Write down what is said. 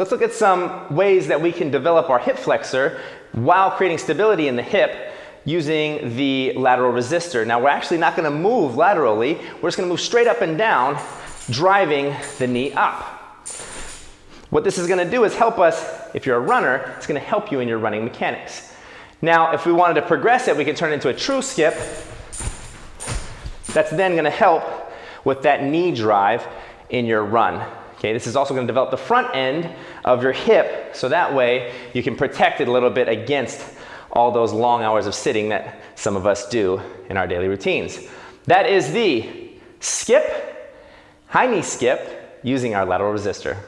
Let's look at some ways that we can develop our hip flexor while creating stability in the hip using the lateral resistor. Now we're actually not gonna move laterally, we're just gonna move straight up and down, driving the knee up. What this is gonna do is help us, if you're a runner, it's gonna help you in your running mechanics. Now, if we wanted to progress it, we can turn it into a true skip. That's then gonna help with that knee drive in your run. Okay, this is also gonna develop the front end of your hip, so that way you can protect it a little bit against all those long hours of sitting that some of us do in our daily routines. That is the skip, high knee skip, using our lateral resistor.